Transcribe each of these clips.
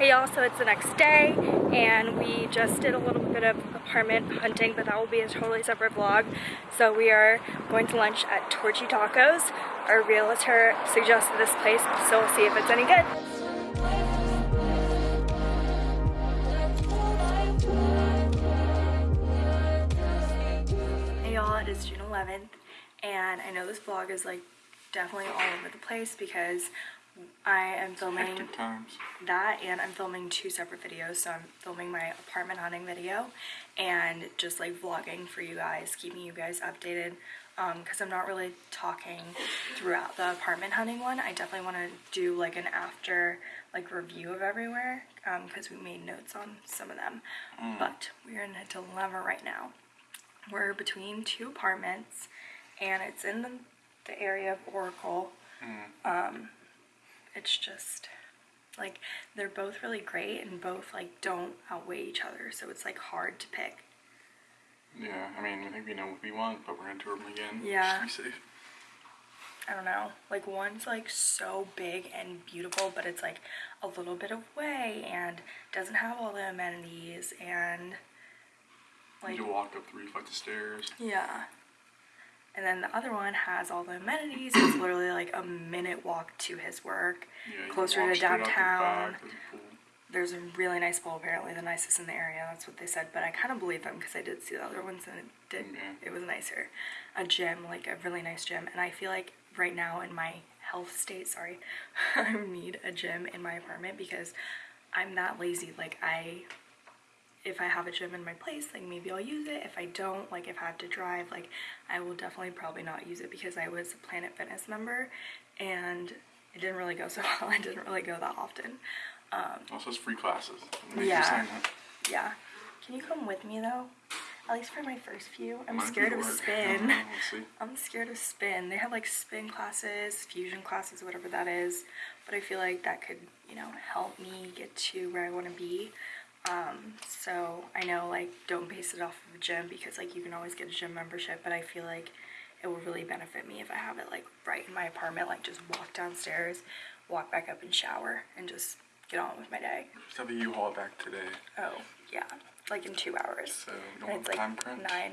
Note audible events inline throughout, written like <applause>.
Hey y'all, so it's the next day and we just did a little bit of apartment hunting, but that will be a totally separate vlog. So we are going to lunch at Torchy Tacos. Our realtor suggested this place, so we'll see if it's any good. Hey y'all, it is June 11th and I know this vlog is like definitely all over the place because I am filming times. that and I'm filming two separate videos. So I'm filming my apartment hunting video and just like vlogging for you guys, keeping you guys updated um, because I'm not really talking throughout the apartment hunting one. I definitely want to do like an after like review of everywhere um, because we made notes on some of them. Mm. But we're in a dilemma right now. We're between two apartments and it's in the, the area of Oracle. Mm. Um, it's just like they're both really great and both like don't outweigh each other so it's like hard to pick Yeah, I mean, I think we know what we want, but we're gonna tour them again. Yeah. Just to be safe. i don't know like one's like so big and beautiful but it's like a little bit away and doesn't have all the amenities and like you walk up three flights of stairs. yeah and then the other one has all the amenities it's <coughs> literally like a minute walk to his work Yeah, closer to the downtown. there's a there's a really nice pool apparently the nicest in the area that's what they said but i kind of believe them because i did see the other ones and it did Yeah. it was nicer. A gym like a really nice gym and i feel like right now in my health state sorry <laughs> i need a gym in my apartment because i'm that lazy like i if I have a gym in my place, like maybe I'll use it. If I don't, like if I have to drive, like I will definitely probably not use it because I was a Planet Fitness member and it didn't really go <laughs> so well. I didn't really go that often. Um, Also, it's free classes. Yeah. You sign up. Yeah. Can you come with me though? At least for my first few. I'm Might scared of spin. <laughs> <laughs> I'm scared of spin. They have like spin classes, fusion classes, whatever that is. But I feel like that could, you know, help me get to where I want to be. Um, so I know like don't base it off of a gym because like you can always get a gym membership, but I feel like it will really benefit me if I have it like right in my apartment, like just walk downstairs, walk back up and shower and just get on with my day. Just have a U-Haul back today, Oh, yeah, like in two hours. so don't And it's like time crunch. nine.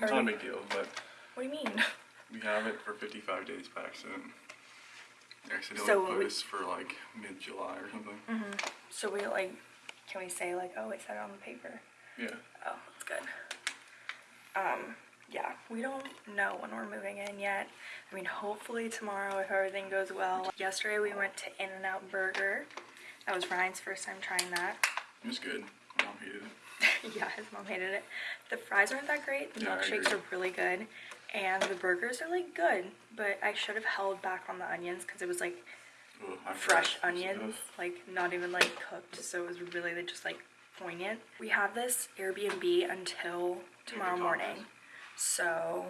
It's Or- not a big deal, but What do you mean? <laughs> we have it for 55 days by accident. Accidentally So we- for like mid-July or something. So we like, can we say like, oh, it said it on the paper? Yeah. Oh, that's good. Um, yeah, we don't know when we're moving in yet. I mean, hopefully tomorrow if everything goes well. Yesterday we went to In-N-Out Burger. That was Ryan's first time trying that. It was good. My mom hated it. <laughs> yeah, his mom hated it. The fries aren't that great. The Yeah, I milkshakes agree. are really good. And the burgers are like good, but I should have held back on the onions because it was like I fresh onions, like not even like cooked, so it was really just like poignant. We have this Airbnb until tomorrow morning, so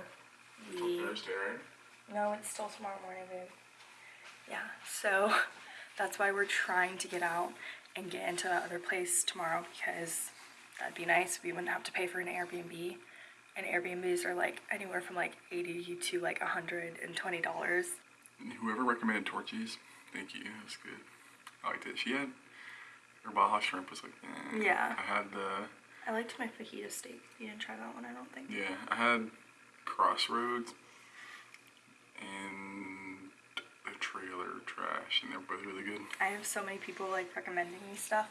we Thursday, right? no, it's still tomorrow morning, babe. Yeah, so <laughs> that's why we're trying to get out and get into the other place tomorrow because that'd be nice. We wouldn't have to pay for an Airbnb. And Airbnbs are like anywhere from like 80 to like $120. Whoever recommended Torchies, thank you. Was good. I liked it. She had her Baja shrimp was like, eh. Yeah. I had the I liked my fajita steak. You didn't try that one, I don't think. yeah. I had Crossroads and the trailer trash, and they're both really good. I have so many people like recommending me stuff.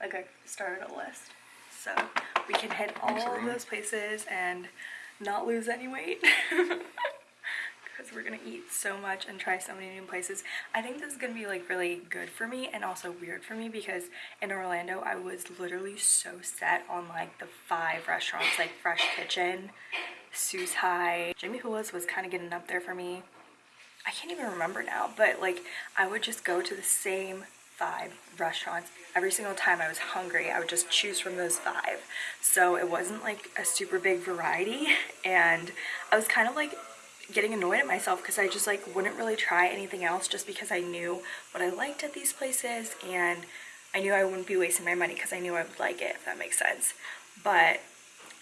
Like I started a list. So we can hit all of those places and not lose any weight. <laughs> Because we're gonna eat so much and try so many new places. I think this is gonna be like really good for me and also weird for me because in Orlando I was literally so set on like the five restaurants like Fresh Kitchen, Sus Hi. Jimmy Hula's was kind of getting up there for me. I can't even remember now, but like I would just go to the same five restaurants every single time I was hungry. I would just choose from those five. So it wasn't like a super big variety and I was kind of like getting annoyed at myself because I just like wouldn't really try anything else just because I knew what I liked at these places and I knew I wouldn't be wasting my money because I knew I would like it if that makes sense. But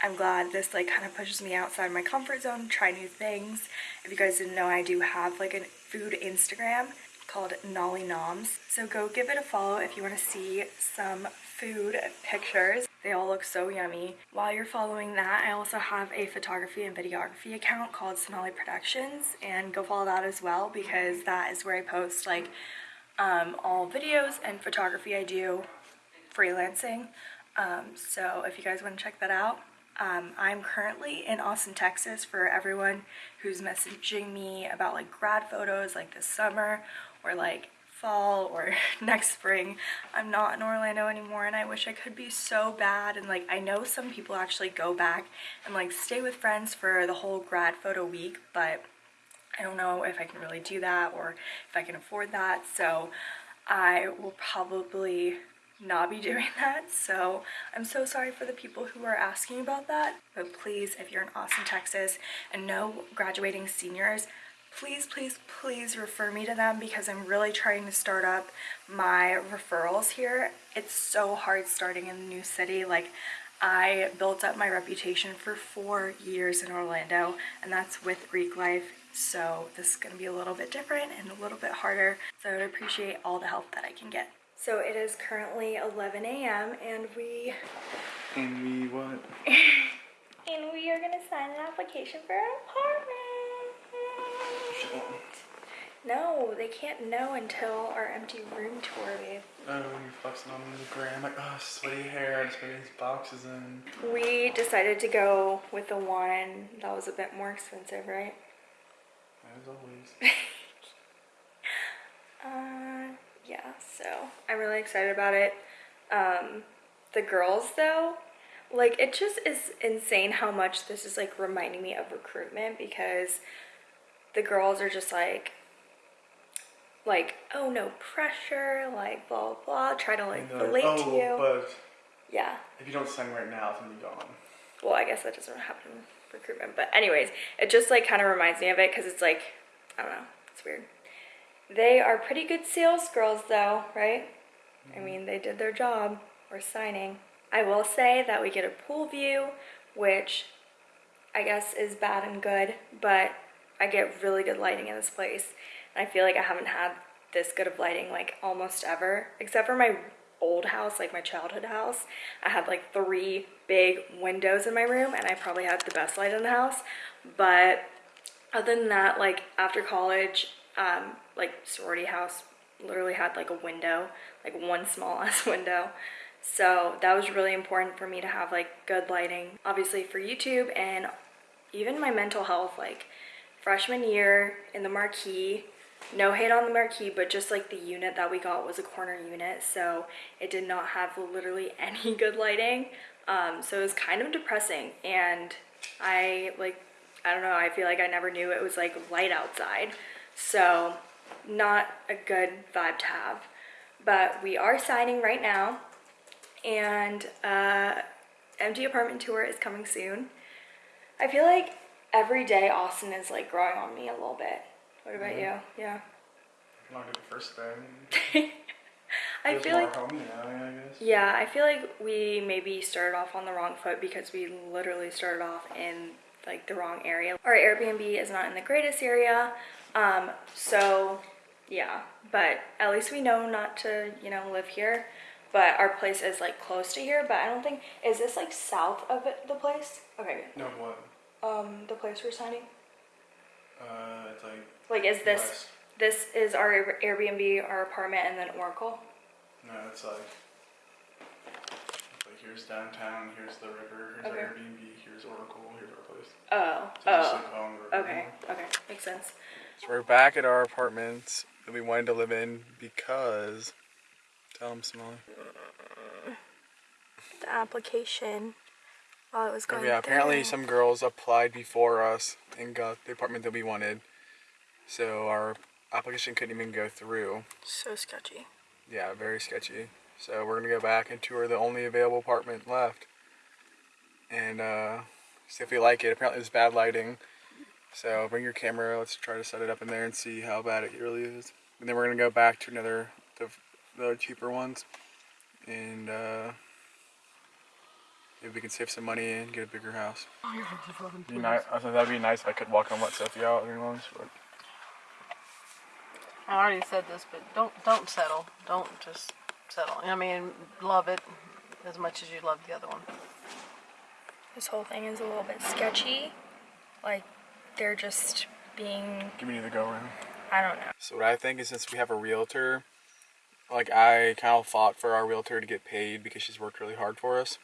I'm glad this like kind of pushes me outside my comfort zone, try new things. If you guys didn't know, I do have like a food Instagram called Nolly Noms. So go give it a follow if you want to see some food pictures. They all look so yummy. While you're following that, I also have a photography and videography account called Sonali Productions and go follow that as well because that is where I post like um, all videos and photography I do freelancing. Um, so if you guys want to check that out, um, I'm currently in Austin, Texas for everyone who's messaging me about like grad photos like this summer or like fall or <laughs> next spring. I'm not in Orlando anymore and I wish I could be so bad and like I know some people actually go back and like stay with friends for the whole grad photo week but I don't know if I can really do that or if I can afford that so I will probably not be <laughs> doing that so I'm so sorry for the people who are asking about that but please if you're in Austin Texas and no graduating seniors please please please refer me to them because I'm really trying to start up my referrals here it's so hard starting in a new city like I built up my reputation for four years in Orlando and that's with Greek life so this is going to be a little bit different and a little bit harder so I would appreciate all the help that I can get so it is currently 11 a.m. and we And we what? <laughs> and we are gonna sign an application for an apartment. No, they can't know until our empty room tour, babe. Oh, you're flexing on the gram, like, oh, sweaty hair, I just put these boxes in. We decided to go with the one that was a bit more expensive, right? As always. <laughs> Uh, yeah, so I'm really excited about it. Um, the girls, though, like, it just is insane how much this is, like, reminding me of recruitment because the girls are just like, like, oh, no pressure, like, blah, blah, blah, try to, like, relate like, to oh, you. but yeah. if you don't sign right now, it's gonna be gone. Well, I guess that doesn't happen in recruitment. But anyways, it just like kind of reminds me of it because it's like, I don't know, it's weird. They are pretty good sales girls though, right? I mm-hmm. mean, they did their job. We're signing. I will say that we get a pool view, which I guess is bad and good, but I get really good lighting in this place. And I feel like I haven't had this good of lighting like almost ever, except for my old house, like my childhood house. I had like three big windows in my room and I probably had the best light in the house. But other than that, like after college, um, like sorority house literally had like a window, like one small <laughs> ass window. So that was really important for me to have like good lighting, obviously for YouTube and even my mental health. Like freshman year in the marquee, no hate on the marquee, but just like the unit that we got was a corner unit, so it did not have literally <laughs> any good lighting. Um, so it was kind of depressing, and I like, I don't know, I feel like I never knew it was like light outside, so not a good vibe to have. But we are signing right now, and uh, empty apartment tour is coming soon. I feel like every day Austin is like growing on me a little bit. What about you? Yeah. Not the first day. <laughs> I feel like homey now, yeah, I yeah, I feel like we maybe started off on the wrong foot because we literally started off in like the wrong area. Our Airbnb is not in the greatest area. Um, so yeah, but at least we know not to, you know, live here. But our place is like close to here, but I don't think is this like south of the place? Okay, No, what? Good. Um, the place we're signing. Uh, it's like, Like, is this West. this is our Airbnb, our apartment, and then Oracle? no, it's like, it's like here's downtown, here's the river, here's Okay. our Airbnb, here's Oracle, here's our place. Oh, So just oh, like along okay, okay, makes sense. So we're back at our apartments that we wanted to live in because. Tell them, Smiley. The application while it was Oh, going. yeah, apparently some girls applied before us and got the apartment that we wanted. So our application couldn't even go through. so sketchy. Yeah, very sketchy. So we're gonna go back and tour the only available apartment left, and uh, see if we like it. Apparently, there's bad lighting. So bring your camera. Let's try to set it up in there and see how bad it really is. And then we're gonna go back to another the, the cheaper ones, and uh, maybe we can save some money and get a bigger house. Oh, be nice. I thought that'd be nice if I could walk and let Sophie out during lunch, but I already said this, but don't don't settle. Don't just settle. I mean, love it as much as you love the other one. This whole thing is a little bit sketchy. Like, they're just being, Give me the go around. I don't know. So what I think is since we have a realtor, like I kind of fought for our realtor to get paid because she's worked really hard for us.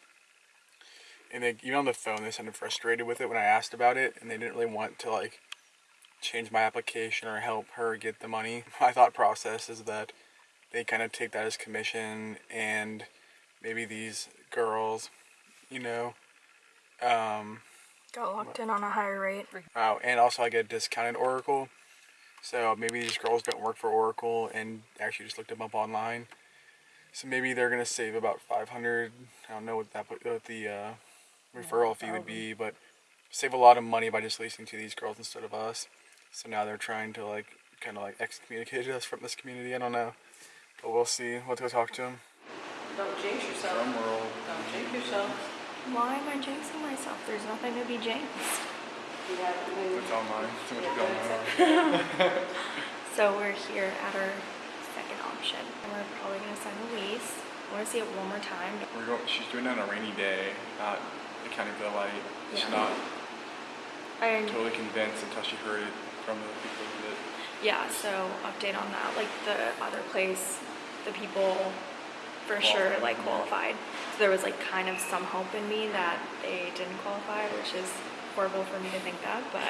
And they, even on the phone, they sounded frustrated with it when I asked about it, and they didn't really want to like change my application or help her get the money. <laughs> My thought process is that they kind of take that as commission, and maybe these girls, you know, um, Got locked in on a higher rate. Oh, and also I get a discounted Oracle. So maybe these girls don't work for Oracle and actually just looked them up online. So maybe they're gonna save about 500. I don't know what that what the uh, referral fee would be, but save a lot of money by just leasing to these girls instead of us. So now they're trying to like kind of like excommunicate us from this community. I don't know, but we'll see. Let's go talk to them. Don't jinx yourself. Drum roll. Don't jinx yourself. Why am I jinxing myself? There's nothing to be jinxed. You have to. It's online. Too much going <laughs> on. <laughs> So we're here at our second option. And we're probably gonna sign the lease. I wanna see it one more time. We're going. She's doing it on a rainy day, not accounting for the light. She's Yeah. not And totally convinced until she heard it from the people that. yeah, so update on that. Like the other place, the people for sure like qualified. So there was like kind of some hope in me that they didn't qualify, which is horrible for me to think that, but